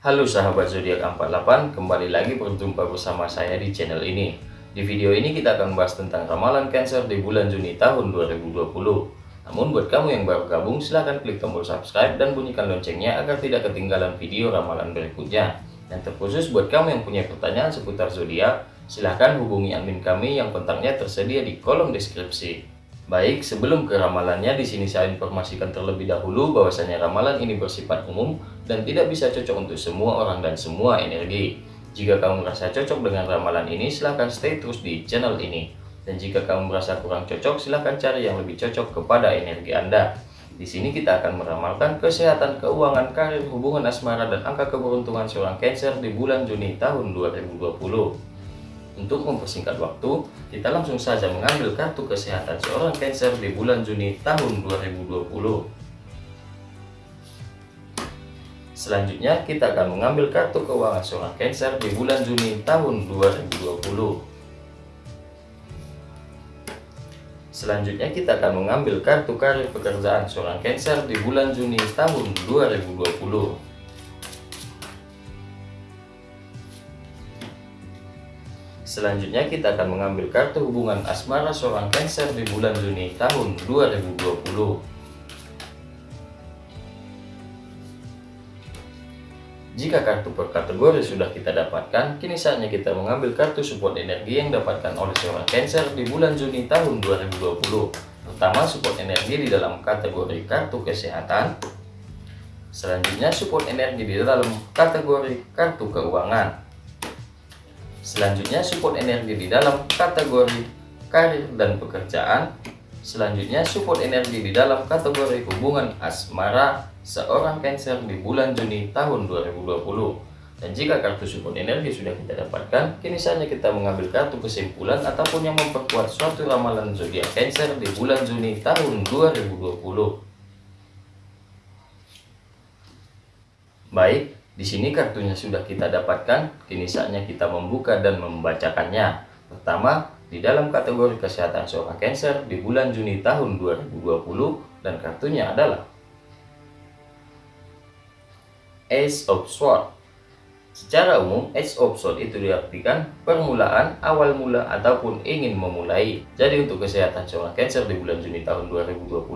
Halo sahabat zodiak 48, kembali lagi berjumpa bersama saya di channel ini. Di video ini kita akan membahas tentang ramalan Cancer di bulan Juni tahun 2020. Namun buat kamu yang baru gabung, silahkan klik tombol subscribe dan bunyikan loncengnya agar tidak ketinggalan video ramalan berikutnya. Dan terkhusus buat kamu yang punya pertanyaan seputar zodiak, silahkan hubungi admin kami yang kontaknya tersedia di kolom deskripsi. Baik, sebelum ke ramalannya, di sini saya informasikan terlebih dahulu bahwasanya ramalan ini bersifat umum dan tidak bisa cocok untuk semua orang dan semua energi. Jika kamu merasa cocok dengan ramalan ini, silahkan stay terus di channel ini. Dan jika kamu merasa kurang cocok, silahkan cari yang lebih cocok kepada energi Anda. Di sini kita akan meramalkan kesehatan, keuangan, karir, hubungan asmara, dan angka keberuntungan seorang Cancer di bulan Juni tahun 2020. Untuk mempersingkat waktu, kita langsung saja mengambil kartu kesehatan seorang Cancer di bulan Juni tahun 2020. Selanjutnya, kita akan mengambil kartu keuangan seorang Cancer di bulan Juni tahun 2020. Selanjutnya kita akan mengambil kartu karir pekerjaan seorang Cancer di bulan Juni tahun 2020. Selanjutnya kita akan mengambil kartu hubungan asmara seorang Cancer di bulan Juni tahun 2020. Jika kartu per kategori sudah kita dapatkan, kini saatnya kita mengambil kartu support energi yang dapatkan oleh seorang Cancer di bulan Juni tahun 2020. Pertama, support energi di dalam kategori kartu kesehatan. Selanjutnya, support energi di dalam kategori kartu keuangan. Selanjutnya support energi di dalam kategori karir dan pekerjaan. Selanjutnya support energi di dalam kategori hubungan asmara seorang Cancer di bulan Juni tahun 2020. Dan jika kartu support energi sudah kita dapatkan, kini saatnya kita mengambil kartu kesimpulan ataupun yang memperkuat suatu ramalan zodiak Cancer di bulan Juni tahun 2020. Baik, di sini kartunya sudah kita dapatkan, kini saatnya kita membuka dan membacakannya. Pertama, di dalam kategori kesehatan seorang Cancer di bulan Juni tahun 2020 dan kartunya adalah Ace of Swords. Secara umum, of Sword itu diartikan permulaan, awal mula, ataupun ingin memulai. Jadi untuk kesehatan seorang Cancer di bulan Juni tahun 2020,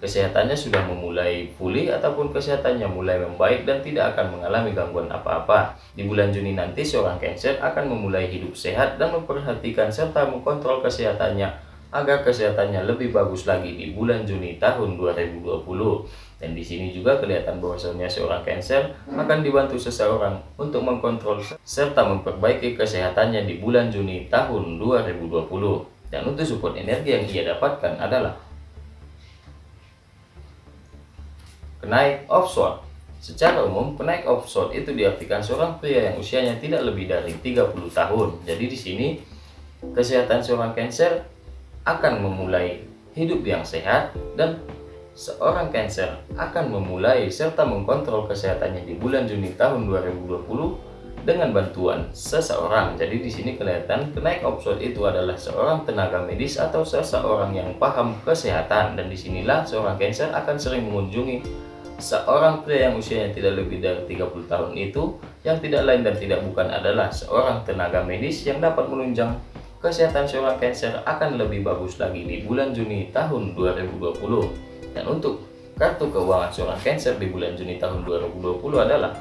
kesehatannya sudah memulai pulih ataupun kesehatannya mulai membaik dan tidak akan mengalami gangguan apa-apa. Di bulan Juni nanti seorang Cancer akan memulai hidup sehat dan memperhatikan serta mengkontrol kesehatannya agar kesehatannya lebih bagus lagi di bulan Juni tahun 2020. Dan di sini juga kelihatan bahwasanya seorang Cancer akan dibantu seseorang untuk mengkontrol serta memperbaiki kesehatannya di bulan Juni tahun 2020. Dan untuk support energi yang ia dapatkan adalah kenaik offshore. Secara umum, kenaik offshore itu diartikan seorang pria yang usianya tidak lebih dari 30 tahun. Jadi di sini kesehatan seorang Cancer akan memulai hidup yang sehat dan seorang Cancer akan memulai serta mengkontrol kesehatannya di bulan Juni tahun 2020 dengan bantuan seseorang. Jadi di sini kelihatan kenaik opsol itu adalah seorang tenaga medis atau seseorang yang paham kesehatan dan di sinilah seorang Cancer akan sering mengunjungi seorang pria yang usianya tidak lebih dari 30 tahun itu yang tidak lain dan tidak bukan adalah seorang tenaga medis yang dapat menunjang kesehatan seorang Cancer akan lebih bagus lagi di bulan Juni tahun 2020. Dan untuk kartu keuangan seorang Cancer di bulan Juni tahun 2020 adalah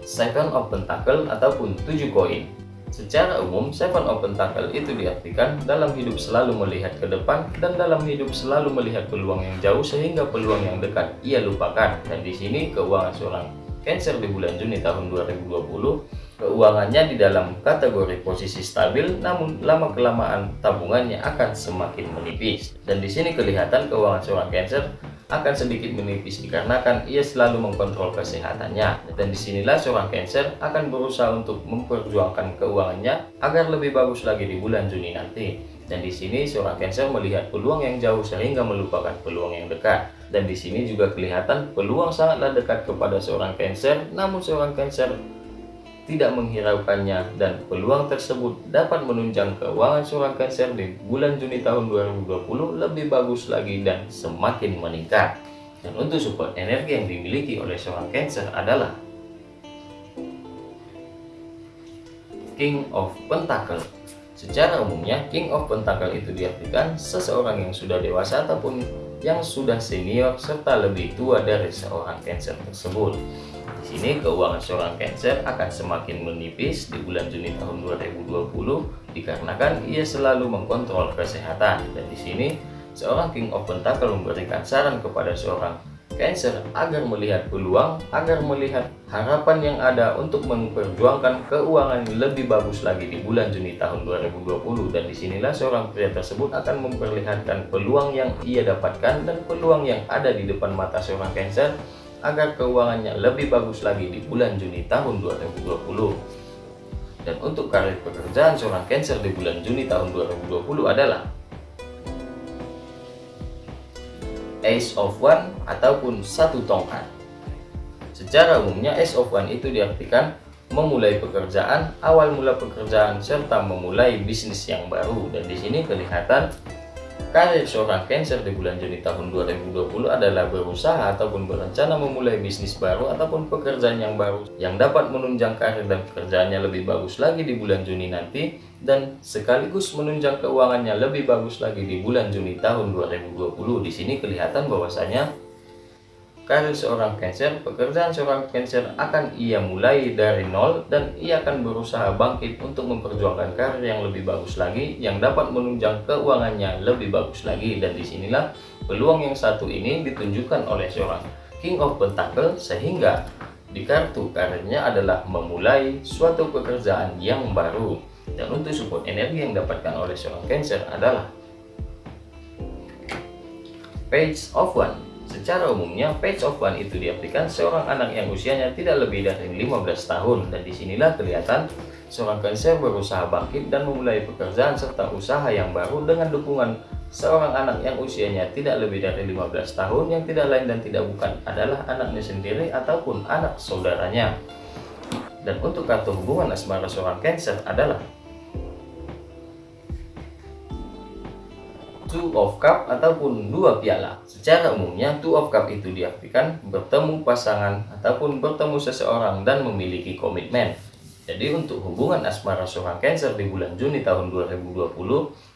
Seven of Pentacle ataupun 7 koin. Secara umum, Seven of Pentacle itu diartikan dalam hidup selalu melihat ke depan dan dalam hidup selalu melihat peluang yang jauh sehingga peluang yang dekat ia lupakan. Dan di sini keuangan seorang Cancer di bulan Juni tahun 2020 Keuangannya di dalam kategori posisi stabil, namun lama-kelamaan tabungannya akan semakin menipis. Dan di sini kelihatan keuangan seorang Cancer akan sedikit menipis dikarenakan ia selalu mengkontrol kesehatannya. Dan di sinilah seorang Cancer akan berusaha untuk memperjuangkan keuangannya agar lebih bagus lagi di bulan Juni nanti. Dan di sini seorang Cancer melihat peluang yang jauh sehingga melupakan peluang yang dekat. Dan di sini juga kelihatan peluang sangatlah dekat kepada seorang Cancer, namun seorang Cancer tidak menghiraukannya dan peluang tersebut dapat menunjang keuangan seorang Cancer di bulan Juni tahun 2020 lebih bagus lagi dan semakin meningkat. Dan untuk support energi yang dimiliki oleh seorang Cancer adalah King of Pentacle. Secara umumnya, King of Pentacle itu diartikan seseorang yang sudah dewasa ataupun yang sudah senior serta lebih tua dari seorang Cancer tersebut. Di sini keuangan seorang Cancer akan semakin menipis di bulan Juni tahun 2020 dikarenakan ia selalu mengkontrol kesehatan dan di sini seorang King of Pentacle memberikan saran kepada seorang Cancer agar melihat peluang, agar melihat harapan yang ada untuk memperjuangkan keuangan lebih bagus lagi di bulan Juni tahun 2020 dan di sinilah seorang pria tersebut akan memperlihatkan peluang yang ia dapatkan dan peluang yang ada di depan mata seorang Cancer agar keuangannya lebih bagus lagi di bulan Juni tahun 2020 dan untuk karir pekerjaan seorang Cancer di bulan Juni tahun 2020 adalah Ace of One ataupun satu tongkat. Secara umumnya Ace of One itu diartikan memulai pekerjaan, awal mula pekerjaan serta memulai bisnis yang baru dan di sini kelihatan Karir seorang Cancer di bulan Juni tahun 2020 adalah berusaha ataupun berencana memulai bisnis baru ataupun pekerjaan yang baru yang dapat menunjang karir dan pekerjaannya lebih bagus lagi di bulan Juni nanti dan sekaligus menunjang keuangannya lebih bagus lagi di bulan Juni tahun 2020. Di sini kelihatan bahwasanya Karir seorang Cancer, pekerjaan seorang Cancer akan ia mulai dari nol dan ia akan berusaha bangkit untuk memperjuangkan karir yang lebih bagus lagi yang dapat menunjang keuangannya lebih bagus lagi dan di sinilah peluang yang satu ini ditunjukkan oleh seorang King of Pentacle sehingga di kartu karirnya adalah memulai suatu pekerjaan yang baru dan untuk support energi yang didapatkan oleh seorang Cancer adalah Page of One Secara umumnya, page of one itu diartikan seorang anak yang usianya tidak lebih dari 15 tahun dan di sinilah kelihatan seorang Cancer berusaha bangkit dan memulai pekerjaan serta usaha yang baru dengan dukungan seorang anak yang usianya tidak lebih dari 15 tahun yang tidak lain dan tidak bukan adalah anaknya sendiri ataupun anak saudaranya. Dan untuk kartu hubungan asmara seorang Cancer adalah two of cup ataupun dua piala. Secara umumnya two of cup itu diartikan bertemu pasangan ataupun bertemu seseorang dan memiliki komitmen. Jadi untuk hubungan asmara seorang Cancer di bulan Juni tahun 2020,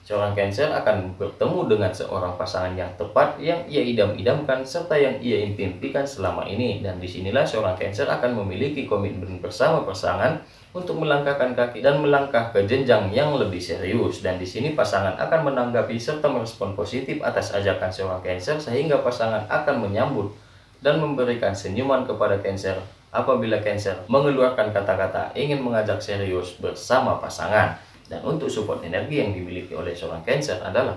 seorang Cancer akan bertemu dengan seorang pasangan yang tepat yang ia idam-idamkan serta yang ia impikan selama ini. Dan di sinilah seorang Cancer akan memiliki komitmen bersama pasangan untuk melangkahkan kaki dan melangkah ke jenjang yang lebih serius. Dan di sini pasangan akan menanggapi serta merespon positif atas ajakan seorang Cancer sehingga pasangan akan menyambut dan memberikan senyuman kepada Cancer apabila Cancer mengeluarkan kata-kata ingin mengajak serius bersama pasangan. Dan untuk support energi yang dimiliki oleh seorang Cancer adalah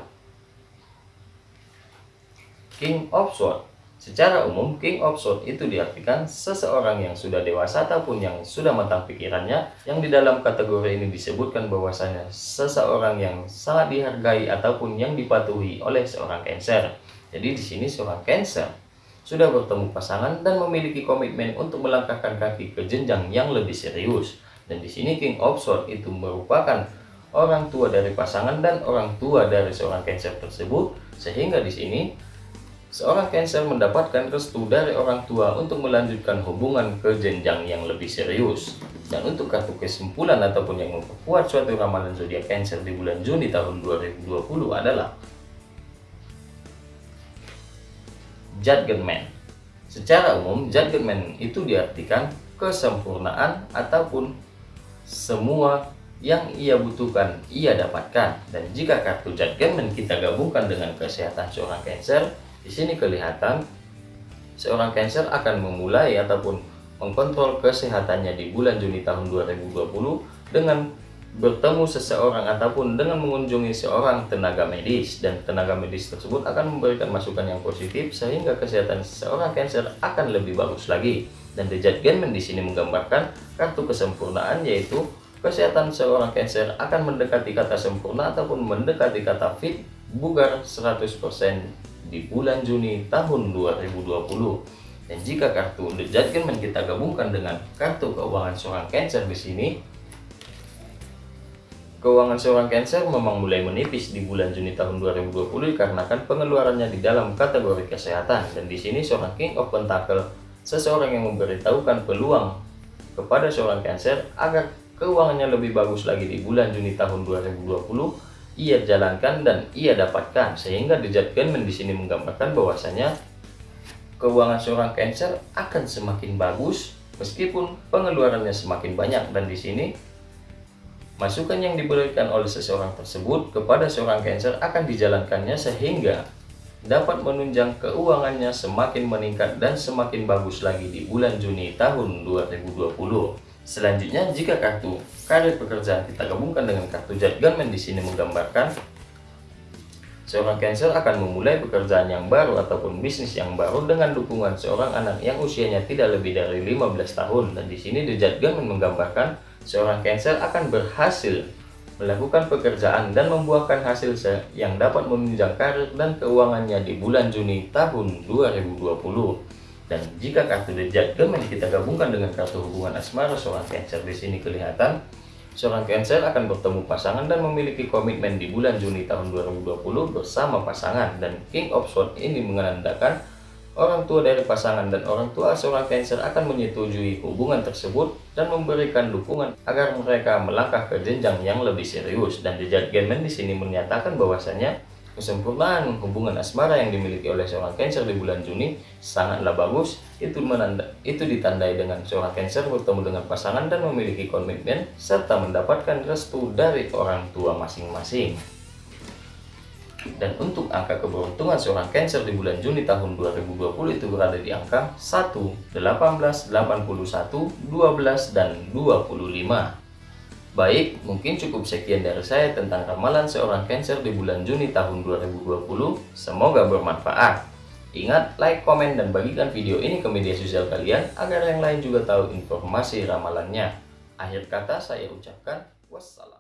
King of Swords Secara umum, King of Swords itu diartikan seseorang yang sudah dewasa ataupun yang sudah matang pikirannya, yang di dalam kategori ini disebutkan bahwasanya seseorang yang sangat dihargai ataupun yang dipatuhi oleh seorang Cancer. Jadi di sini seorang Cancer sudah bertemu pasangan dan memiliki komitmen untuk melangkahkan kaki ke jenjang yang lebih serius. Dan di sini King of Swords itu merupakan orang tua dari pasangan dan orang tua dari seorang Cancer tersebut, sehingga di sini Seorang Cancer mendapatkan restu dari orang tua untuk melanjutkan hubungan ke jenjang yang lebih serius. Dan untuk kartu kesimpulan ataupun yang memperkuat suatu ramalan zodiak Cancer di bulan Juni tahun 2020 adalah Judgment. Secara umum, Judgment itu diartikan kesempurnaan ataupun semua yang ia butuhkan ia dapatkan. Dan jika kartu Judgment kita gabungkan dengan kesehatan seorang Cancer, di sini kelihatan seorang Cancer akan memulai ataupun mengkontrol kesehatannya di bulan Juni tahun 2020 dengan bertemu seseorang ataupun dengan mengunjungi seorang tenaga medis dan tenaga medis tersebut akan memberikan masukan yang positif sehingga kesehatan seorang Cancer akan lebih bagus lagi dan The Judgment di sini menggambarkan kartu kesempurnaan yaitu kesehatan seorang Cancer akan mendekati kata sempurna ataupun mendekati kata fit bugar 100% di bulan Juni tahun 2020. Dan jika kartu The Judgment kita gabungkan dengan kartu keuangan seorang Cancer di sini, Keuangan seorang Cancer memang mulai menipis di bulan Juni tahun 2020 dikarenakan pengeluarannya di dalam kategori kesehatan. Dan di sini seorang King of Pentacle seseorang yang memberitahukan peluang kepada seorang Cancer agar keuangannya lebih bagus lagi di bulan Juni tahun 2020 ia jalankan dan ia dapatkan. Sehingga The Judgment di sini menggambarkan bahwasanya keuangan seorang Cancer akan semakin bagus meskipun pengeluarannya semakin banyak. Dan di sini Masukan yang diberikan oleh seseorang tersebut kepada seorang Cancer akan dijalankannya sehingga dapat menunjang keuangannya semakin meningkat dan semakin bagus lagi di bulan Juni tahun 2020. Selanjutnya, jika kartu karir pekerjaan kita gabungkan dengan kartu Judgment di sini menggambarkan seorang Cancer akan memulai pekerjaan yang baru ataupun bisnis yang baru dengan dukungan seorang anak yang usianya tidak lebih dari 15 tahun dan di sini The Judgment menggambarkan seorang Cancer akan berhasil melakukan pekerjaan dan membuahkan hasil yang dapat menunjang karir dan keuangannya di bulan Juni tahun 2020. Dan jika kartu The Judgment kita gabungkan dengan kartu hubungan asmara seorang Cancer di sini kelihatan seorang Cancer akan bertemu pasangan dan memiliki komitmen di bulan Juni tahun 2020 bersama pasangan dan King of Swords ini menandakan Orang tua dari pasangan dan orang tua seorang Cancer akan menyetujui hubungan tersebut dan memberikan dukungan agar mereka melangkah ke jenjang yang lebih serius. Dan The Judgment di sini menyatakan bahwasanya kesempurnaan hubungan asmara yang dimiliki oleh seorang Cancer di bulan Juni sangatlah bagus. Itu menanda, itu ditandai dengan seorang Cancer bertemu dengan pasangan dan memiliki komitmen serta mendapatkan restu dari orang tua masing-masing. Dan untuk angka keberuntungan seorang Cancer di bulan Juni tahun 2020 itu berada di angka 1, 18, 81, 12, dan 25. Baik, mungkin cukup sekian dari saya tentang ramalan seorang Cancer di bulan Juni tahun 2020. Semoga bermanfaat. Ingat, like, komen, dan bagikan video ini ke media sosial kalian agar yang lain juga tahu informasi ramalannya. Akhir kata saya ucapkan wassalam.